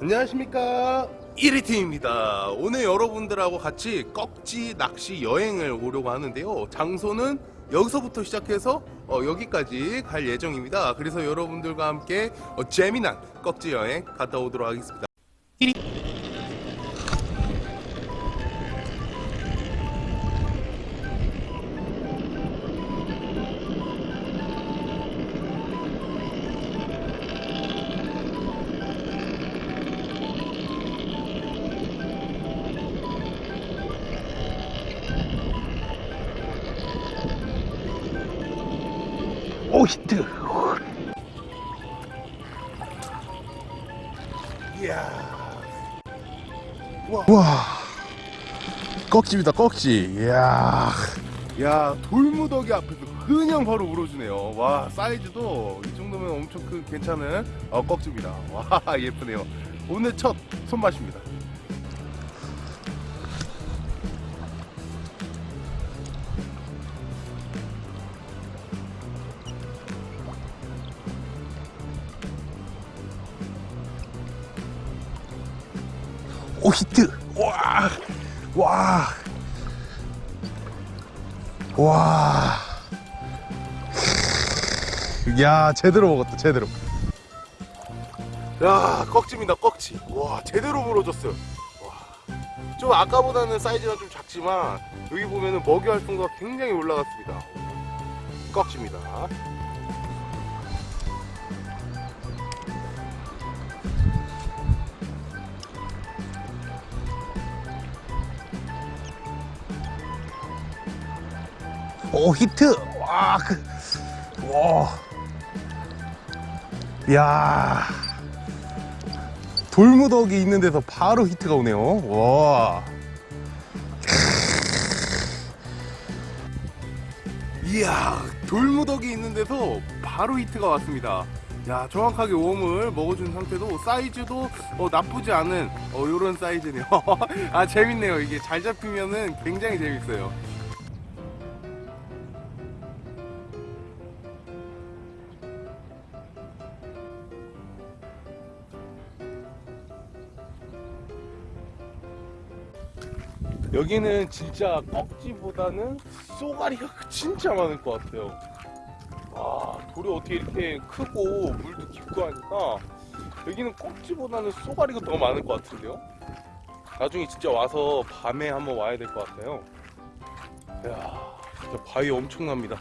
안녕하십니까? 1위팀입니다. 오늘 여러분들하고 같이 꺽지 낚시 여행을 오려고 하는데요. 장소는 여기서부터 시작해서 어, 여기까지 갈 예정입니다. 그래서 여러분들과 함께 어, 재미난 꺽지 여행 갔다 오도록 하겠습니다. 1위 오 히트. 이야. 와. 꺽지입니다 꺽지. 이야. 야 돌무더기 앞에서 그냥 바로 물어주네요. 와 사이즈도 이 정도면 엄청 큰 괜찮은 어, 꺽지입니다. 와 예쁘네요. 오늘 첫 손맛입니다 오 히트 와 와. 와. 야, 제대로 먹었다, 제대로. 야, 꺽지입니다, 꺽지. 와, 제대로 물어줬어요. 와. 좀 아까보다는 사이즈가 좀 작지만, 여기 보면은 먹이 활성도가 굉장히 올라갔습니다. 꺽지입니다. 오 히트 와, 그, 와, 야, 돌무더기 있는 데서 바로 히트가 오네요. 와, 이야, 돌무더기 있는 데서 바로 히트가 왔습니다. 야, 정확하게 worm을 먹어준 상태도 사이즈도 어, 나쁘지 않은 어, 요런 사이즈네요. 아, 재밌네요. 이게 잘 잡히면은 굉장히 재밌어요. 여기는 진짜 꺽지보다는 쏘가리가 진짜 많을 것 같아요. 와, 돌이 어떻게 이렇게 크고 물도 깊고 하니까 여기는 꺽지보다는 쏘가리가 더 많을 것 같은데요? 나중에 진짜 와서 밤에 한번 와야 될 것 같아요. 이야, 진짜 바위 엄청납니다.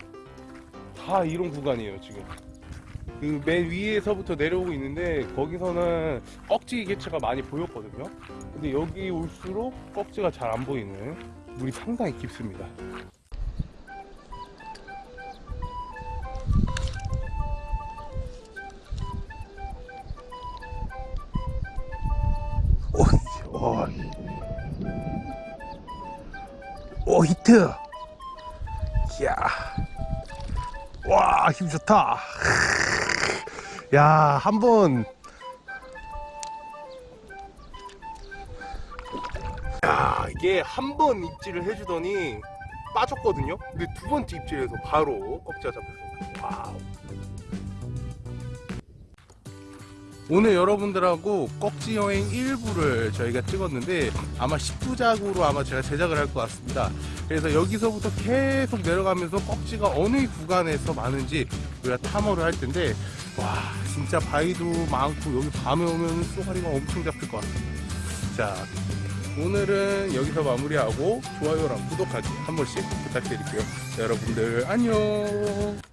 다 이런 구간이에요, 지금. 그 맨 위에서부터 내려오고 있는데 거기서는 꺽지 개체가 많이 보였거든요. 근데 여기 올수록 꺽지가 잘 안 보이는 물이 상당히 깊습니다. 오, 오, 오 히트. 이야, 와 힘 좋다. 야, 한번 야, 이게 한 번 입질을 해주더니 빠졌거든요. 근데 두 번째 입질에서 바로 꺽지가 잡혔습니다. 와우. 오늘 여러분들하고 꺽지 여행 1부를 저희가 찍었는데 아마 10부작으로 아마 제가 제작을 할 것 같습니다. 그래서 여기서부터 계속 내려가면서 꺽지가 어느 구간에서 많은지 우리가 탐험을 할 텐데 와 진짜 바위도 많고 여기 밤에 오면 쏘가리가 엄청 잡힐 것 같아요. 자 오늘은 여기서 마무리하고 좋아요랑 구독하기 한 번씩 부탁드릴게요. 여러분들 안녕.